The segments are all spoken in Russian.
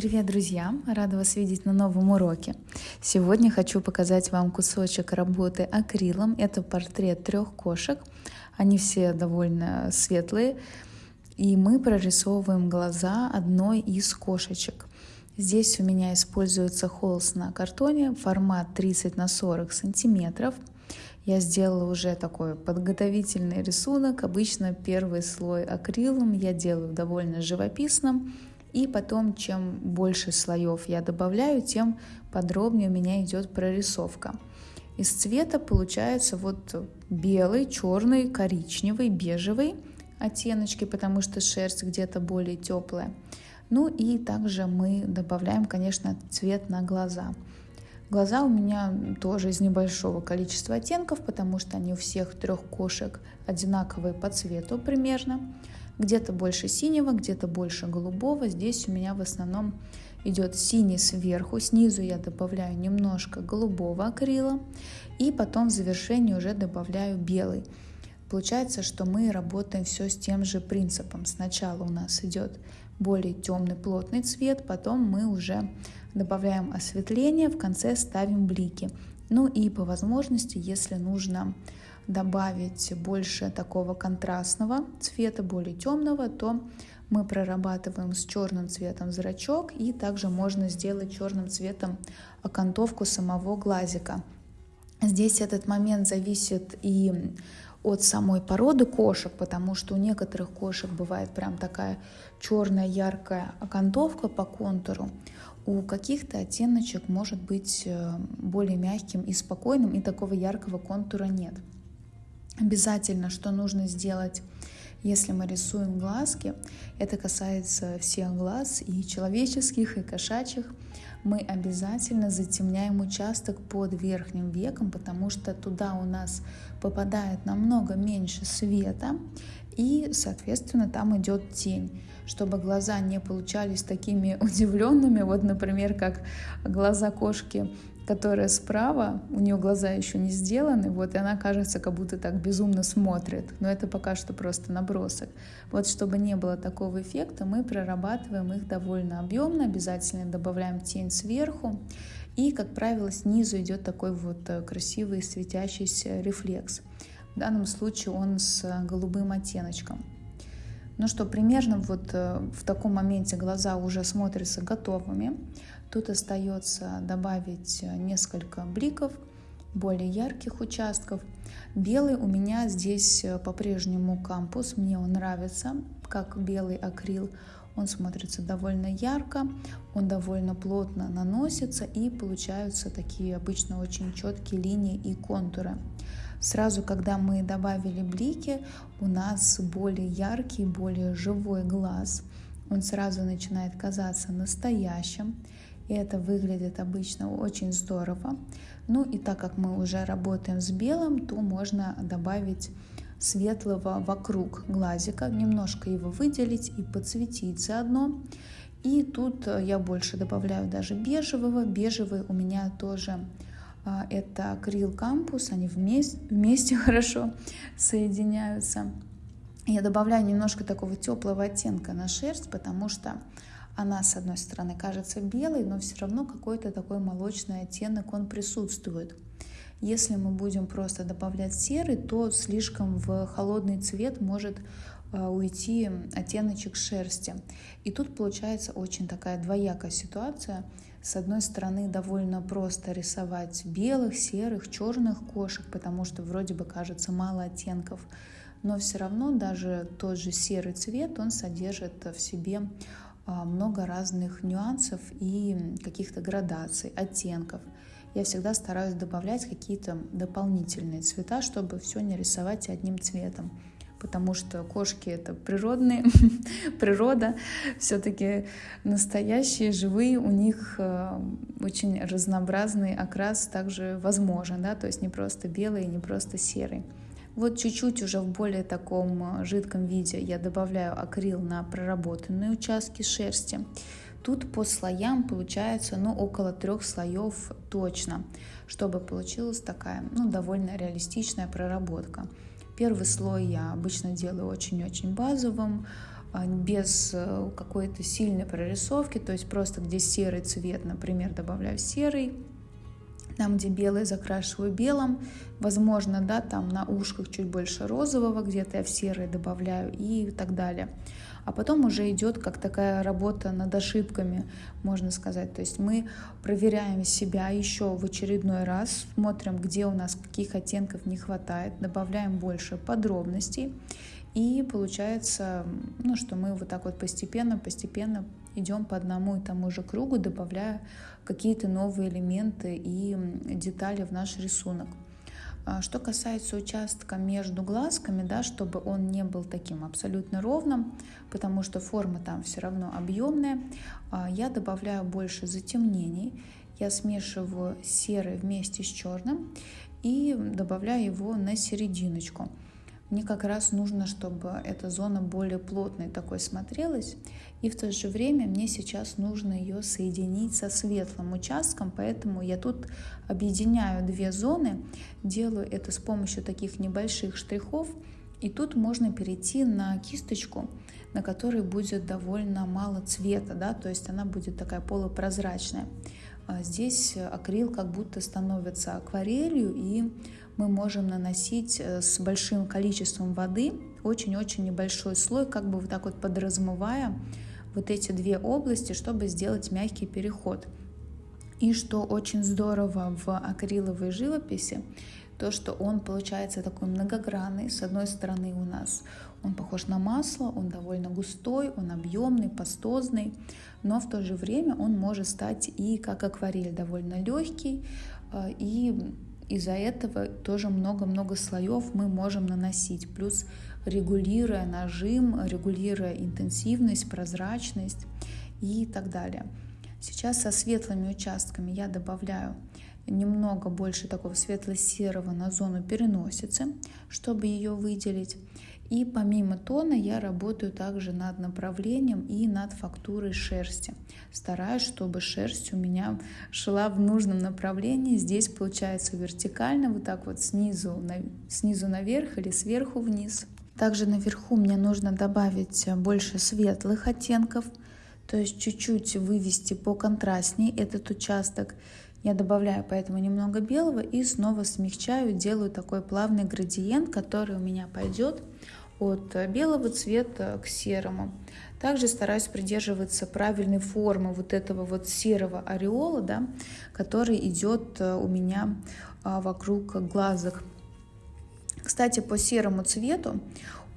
Привет, друзья! Рада вас видеть на новом уроке. Сегодня хочу показать вам кусочек работы акрилом. Это портрет трех кошек. Они все довольно светлые. И мы прорисовываем глаза одной из кошечек. Здесь у меня используется холст на картоне, формат 30 на 40 сантиметров. Я сделала уже такой подготовительный рисунок. Обычно первый слой акрилом я делаю довольно живописным, и потом, чем больше слоев я добавляю, тем подробнее у меня идет прорисовка. Из цвета получается вот белый, черный, коричневый, бежевый оттеночки, потому что шерсть где-то более теплая. Ну и также мы добавляем, конечно, цвет на глаза. Глаза у меня тоже из небольшого количества оттенков, потому что они у всех трех кошек одинаковые по цвету примерно. Где-то больше синего, где-то больше голубого. Здесь у меня в основном идет синий сверху, снизу я добавляю немножко голубого акрила и потом в завершении уже добавляю белый. Получается, что мы работаем все с тем же принципом. Сначала у нас идет более темный плотный цвет, потом мы уже добавляем осветление, в конце ставим блики. Ну и по возможности, если нужно добавить больше такого контрастного цвета, более темного, то мы прорабатываем с черным цветом зрачок и также можно сделать черным цветом окантовку самого глазика. Здесь этот момент зависит и от самой породы кошек, потому что у некоторых кошек бывает прям такая черная яркая окантовка по контуру, у каких-то оттеночек может быть э, более мягким и спокойным, и такого яркого контура нет. Обязательно, что нужно сделать, если мы рисуем глазки, это касается всех глаз, и человеческих, и кошачьих, мы обязательно затемняем участок под верхним веком, потому что туда у нас попадает намного меньше света, и, соответственно, там идет тень чтобы глаза не получались такими удивленными. Вот, например, как глаза кошки которая справа, у нее глаза еще не сделаны, вот, и она кажется, как будто так безумно смотрит. Но это пока что просто набросок. Вот, чтобы не было такого эффекта, мы прорабатываем их довольно объемно, обязательно добавляем тень сверху. И, как правило, снизу идет такой вот э, красивый светящийся рефлекс. В данном случае он с голубым оттеночком. Ну что, примерно вот э, в таком моменте глаза уже смотрятся готовыми. Тут остается добавить э, несколько бликов, более ярких участков. Белый у меня здесь э, по-прежнему кампус, мне он нравится, как белый акрил. Он смотрится довольно ярко, он довольно плотно наносится и получаются такие обычно очень четкие линии и контуры. Сразу, когда мы добавили блики, у нас более яркий, более живой глаз. Он сразу начинает казаться настоящим. И это выглядит обычно очень здорово. Ну и так как мы уже работаем с белым, то можно добавить светлого вокруг глазика, немножко его выделить и подсветить заодно. И тут я больше добавляю даже бежевого. Бежевый у меня тоже это акрил кампус, они вместе, вместе хорошо соединяются. Я добавляю немножко такого теплого оттенка на шерсть, потому что она, с одной стороны, кажется белой, но все равно какой-то такой молочный оттенок он присутствует. Если мы будем просто добавлять серый, то слишком в холодный цвет может а, уйти оттеночек шерсти. И тут получается очень такая двоякая ситуация. С одной стороны, довольно просто рисовать белых, серых, черных кошек, потому что вроде бы кажется мало оттенков, но все равно даже тот же серый цвет, он содержит в себе а, много разных нюансов и каких-то градаций, оттенков. Я всегда стараюсь добавлять какие-то дополнительные цвета, чтобы все не рисовать одним цветом. Потому что кошки это природные, природа, все-таки настоящие, живые, у них а, очень разнообразный окрас также возможен, да, то есть не просто белый, не просто серый. Вот чуть-чуть уже в более таком э, жидком виде я добавляю акрил на проработанные участки шерсти. Тут по слоям получается ну, около трех слоев точно, чтобы получилась такая ну, довольно реалистичная проработка. Первый слой я обычно делаю очень-очень базовым, а, без э, какой-то сильной прорисовки, то есть просто где серый цвет, например, добавляю серый, там, где белый, закрашиваю белым. Возможно, да, там на ушках чуть больше розового, где-то я в серый добавляю и так далее. А потом уже идет как такая работа над ошибками, можно сказать. То есть мы проверяем себя еще в очередной раз, смотрим, где у нас каких оттенков не хватает, добавляем больше подробностей. И получается, ну, что мы вот так вот постепенно, постепенно идем по одному и тому же кругу, добавляя какие-то новые элементы и детали в наш рисунок. А что касается участка между глазками, да, чтобы он не был таким абсолютно ровным, потому что форма там все равно объемная, а, я добавляю больше затемнений. Я смешиваю серый вместе с черным и добавляю его на серединочку. Мне как раз нужно, чтобы эта зона более плотной такой смотрелась. И в то же время мне сейчас нужно ее соединить со светлым участком, поэтому я тут объединяю две зоны, делаю это с помощью таких небольших штрихов. И тут можно перейти на кисточку, на которой будет довольно мало цвета, да, то есть она будет такая полупрозрачная. А здесь акрил как будто становится акварелью, и мы можем наносить э, с большим количеством воды очень-очень небольшой слой, как бы вот так вот подразмывая вот эти две области, чтобы сделать мягкий переход. И что очень здорово в акриловой живописи, то, что он получается такой многогранный. С одной стороны у нас он похож на масло, он довольно густой, он объемный, пастозный, но в то же время он может стать и как акварель довольно легкий, э, и из-за этого тоже много-много слоев мы можем наносить, плюс регулируя нажим, регулируя интенсивность, прозрачность и так далее. Сейчас со светлыми участками я добавляю немного больше такого светло-серого на зону переносицы, чтобы ее выделить. И помимо тона я работаю также над направлением и над фактурой шерсти. Стараюсь, чтобы шерсть у меня шла в нужном направлении. Здесь получается вертикально, вот так вот снизу, на, снизу наверх или сверху вниз. Также наверху мне нужно добавить больше светлых оттенков, то есть чуть-чуть вывести по контрастней этот участок. Я добавляю поэтому немного белого и снова смягчаю, делаю такой плавный градиент, который у меня пойдет от белого цвета к серому. Также стараюсь придерживаться правильной формы вот этого вот серого ореола, да, который идет э, у меня а, вокруг глазок. Кстати, по серому цвету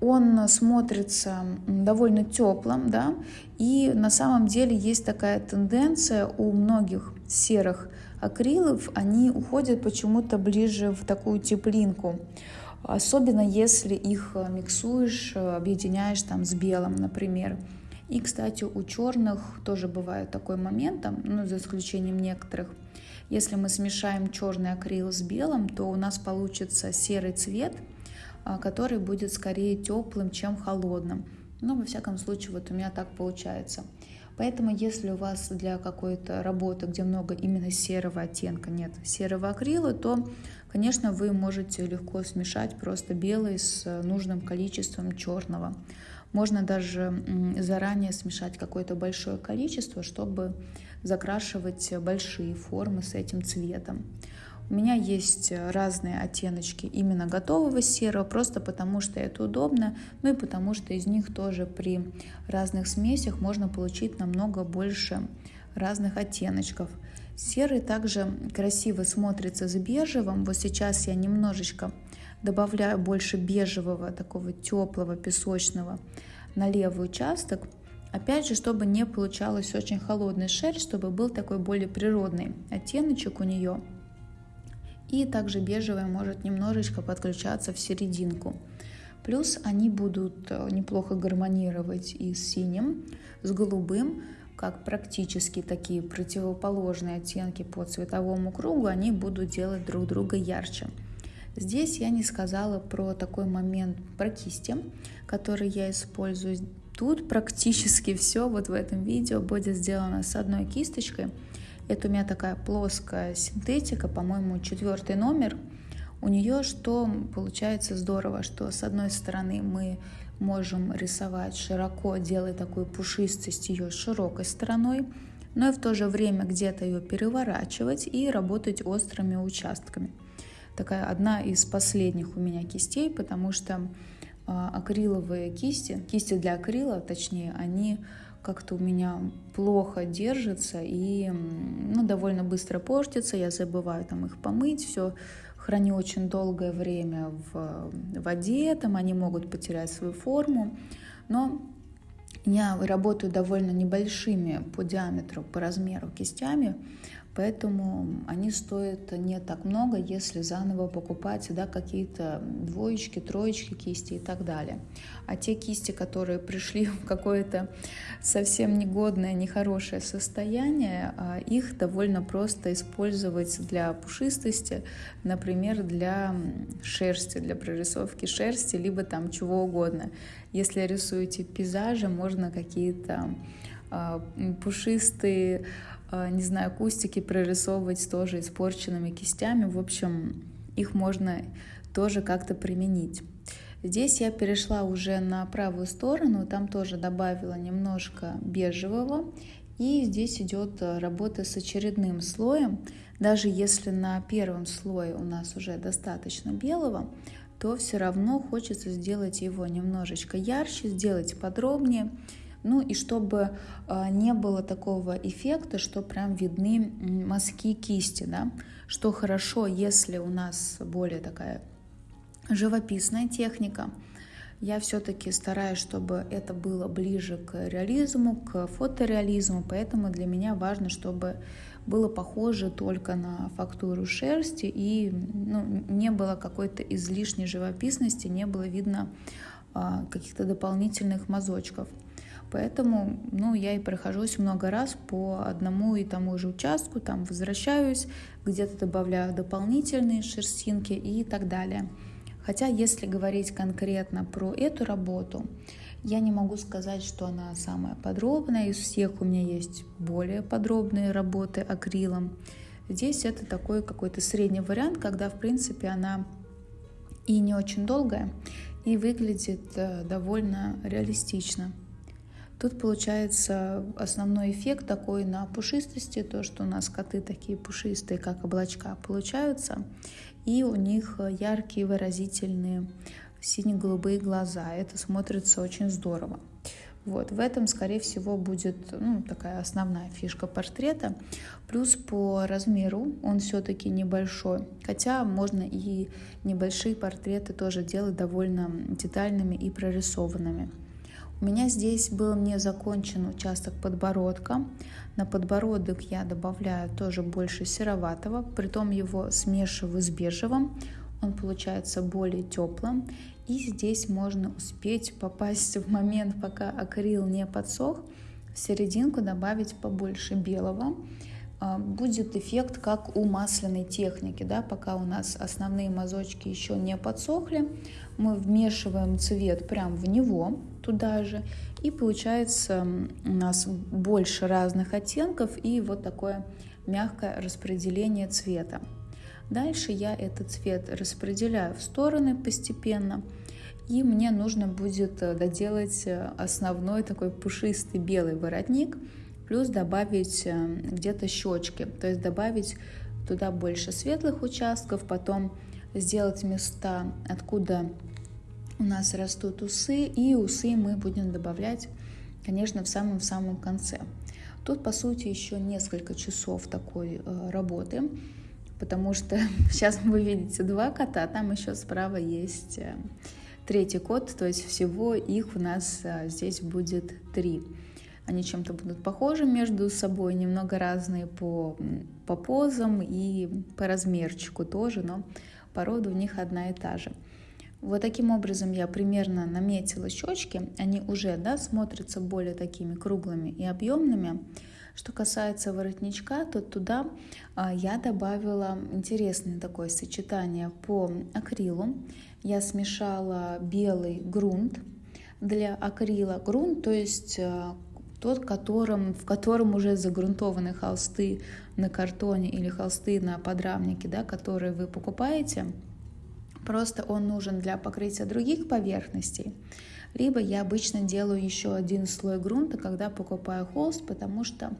он смотрится довольно теплым, да, и на самом деле есть такая тенденция у многих серых акрилов, они уходят почему-то ближе в такую теплинку. Особенно если их э, миксуешь, э, объединяешь там с белым, например. И, кстати, у черных тоже бывает такой момент, ну, за исключением некоторых. Если мы смешаем черный акрил с белым, то у нас получится серый цвет, а, который будет скорее теплым, чем холодным. Но, во всяком случае, вот у меня так получается. Поэтому, если у вас для какой-то работы, где много именно серого оттенка, нет серого акрила, то Конечно, вы можете легко смешать просто белый с нужным количеством черного. Можно даже заранее смешать какое-то большое количество, чтобы закрашивать большие формы с этим цветом. У меня есть разные оттеночки именно готового серого, просто потому что это удобно, ну и потому что из них тоже при разных смесях можно получить намного больше разных оттеночков. Серый также красиво смотрится с бежевым. Вот сейчас я немножечко добавляю больше бежевого, такого теплого, песочного на левый участок. Опять же, чтобы не получалось очень холодный шерсть, чтобы был такой более природный оттеночек у нее. И также бежевый может немножечко подключаться в серединку. Плюс они будут э, неплохо гармонировать и с синим, с голубым, как практически такие противоположные оттенки по цветовому кругу, они будут делать друг друга ярче. Здесь я не сказала про такой момент про кисти, который я использую. Тут практически все вот в этом видео будет сделано с одной кисточкой. Это у меня такая плоская синтетика, по-моему, четвертый номер. У нее что получается здорово, что с одной стороны мы можем рисовать широко, делая такую пушистость ее широкой стороной, но и в то же время где-то ее переворачивать и работать острыми участками. Такая одна из последних у меня кистей, потому что а, акриловые кисти, кисти для акрила, точнее, они как-то у меня плохо держатся и ну, довольно быстро портятся. Я забываю там их помыть, все храню очень долгое время в воде, там они могут потерять свою форму. Но я работаю довольно небольшими по диаметру, по размеру кистями, Поэтому они стоят не так много, если заново покупать да, какие-то двоечки, троечки кисти и так далее. А те кисти, которые пришли в какое-то совсем негодное, нехорошее состояние, а, их довольно просто использовать для пушистости, например, для шерсти, для прорисовки шерсти, либо там чего угодно. Если рисуете пейзажи, можно какие-то а, пушистые не знаю, кустики прорисовывать тоже испорченными кистями. В общем, их можно тоже как-то применить. Здесь я перешла уже на правую сторону, там тоже добавила немножко бежевого. И здесь идет работа с очередным слоем. Даже если на первом слое у нас уже достаточно белого, то все равно хочется сделать его немножечко ярче, сделать подробнее. Ну и чтобы а, не было такого эффекта, что прям видны мазки кисти, да, что хорошо, если у нас более такая живописная техника, я все-таки стараюсь, чтобы это было ближе к реализму, к фотореализму, поэтому для меня важно, чтобы было похоже только на фактуру шерсти и ну, не было какой-то излишней живописности, не было видно а, каких-то дополнительных мазочков. Поэтому ну, я и прохожусь много раз по одному и тому же участку, там возвращаюсь, где-то добавляю дополнительные шерстинки и так далее. Хотя, если говорить конкретно про эту работу, я не могу сказать, что она самая подробная. Из всех у меня есть более подробные работы акрилом. Здесь это такой какой-то средний вариант, когда, в принципе, она и не очень долгая, и выглядит э, довольно реалистично. Тут получается основной эффект такой на пушистости, то, что у нас коты такие пушистые, как облачка, получаются, и у них яркие выразительные сине-голубые глаза. Это смотрится очень здорово. Вот, в этом, скорее всего, будет ну, такая основная фишка портрета. Плюс по размеру он все-таки небольшой, хотя можно и небольшие портреты тоже делать довольно детальными и прорисованными. У меня здесь был не закончен участок подбородка. На подбородок я добавляю тоже больше сероватого, притом его смешиваю с бежевым. Он получается более теплым. И здесь можно успеть попасть в момент, пока акрил не подсох, в серединку добавить побольше белого. А, будет эффект как у масляной техники, да, пока у нас основные мазочки еще не подсохли, мы вмешиваем цвет прямо в него, туда же, и получается у нас больше разных оттенков и вот такое мягкое распределение цвета. Дальше я этот цвет распределяю в стороны постепенно, и мне нужно будет э, доделать э, основной такой пушистый белый воротник, плюс добавить э, где-то щечки, то есть добавить туда больше светлых участков, потом сделать места, откуда у нас растут усы, и усы мы будем добавлять, конечно, в самом-самом конце. Тут, по сути, еще несколько часов такой э, работы, потому что сейчас вы видите два кота, там еще справа есть э, третий кот, то есть всего их у нас э, здесь будет три. Они чем-то будут похожи между собой, немного разные по, по позам и по размерчику тоже, но порода у них одна и та же. Вот таким образом я примерно наметила щечки. Они уже да, смотрятся более такими круглыми и объемными. Что касается воротничка, то туда а, я добавила интересное такое сочетание по акрилу. Я смешала белый грунт для акрила. Грунт, то есть а, тот, которым, в котором уже загрунтованы холсты на картоне или холсты на подрамнике, да, которые вы покупаете – Просто он нужен для покрытия других поверхностей. Либо я обычно делаю еще один слой грунта, когда покупаю холст, потому что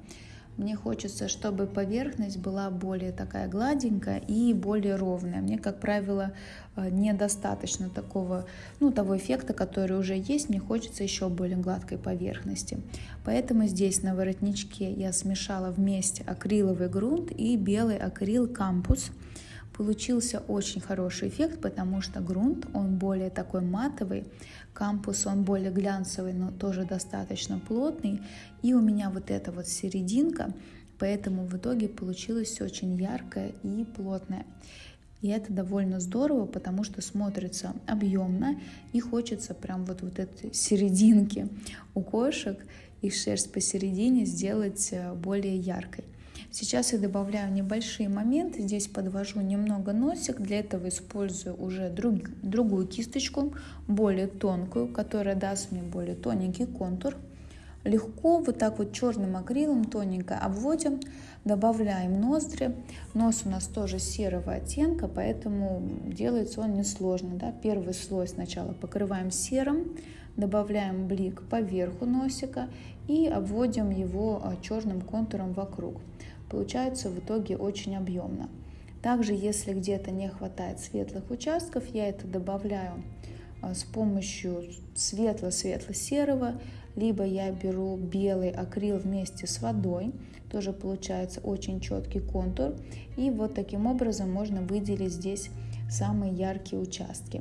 мне хочется, чтобы поверхность была более такая гладенькая и более ровная. Мне, как правило, э, недостаточно такого, ну, того эффекта, который уже есть. Мне хочется еще более гладкой поверхности. Поэтому здесь на воротничке я смешала вместе акриловый грунт и белый акрил кампус. Получился очень хороший эффект, потому что грунт, он более такой матовый, кампус, он более глянцевый, но тоже достаточно плотный. И у меня вот эта вот серединка, поэтому в итоге получилось очень яркое и плотное. И это довольно здорово, потому что смотрится объемно и хочется прям вот, вот этой серединки у кошек и шерсть посередине сделать э, более яркой. Сейчас я добавляю небольшие моменты, здесь подвожу немного носик, для этого использую уже друг, другую кисточку, более тонкую, которая даст мне более тоненький контур. Легко вот так вот черным акрилом тоненько обводим, добавляем ноздри. Нос у нас тоже серого оттенка, поэтому делается он несложно. Да? Первый слой сначала покрываем серым, добавляем блик поверху носика и обводим его а, черным контуром вокруг. Получается в итоге очень объемно. Также, если где-то не хватает светлых участков, я это добавляю а, с помощью светло-светло-серого, либо я беру белый акрил вместе с водой, тоже получается очень четкий контур, и вот таким образом можно выделить здесь самые яркие участки.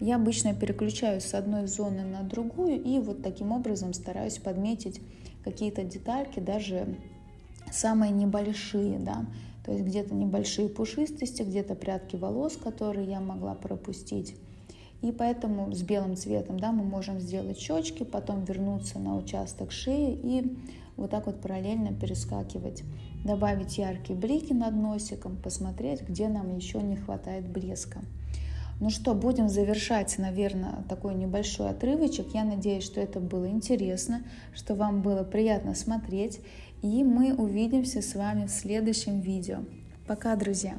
Я обычно переключаюсь с одной зоны на другую и вот таким образом стараюсь подметить какие-то детальки, даже самые небольшие, да, то есть где-то небольшие пушистости, где-то прядки волос, которые я могла пропустить. И поэтому с белым цветом да, мы можем сделать щечки, потом вернуться на участок шеи и вот так вот параллельно перескакивать. Добавить яркие блики над носиком, посмотреть, где нам еще не хватает блеска. Ну что, будем завершать, наверное, такой небольшой отрывочек. Я надеюсь, что это было интересно, что вам было приятно смотреть. И мы увидимся с вами в следующем видео. Пока, друзья!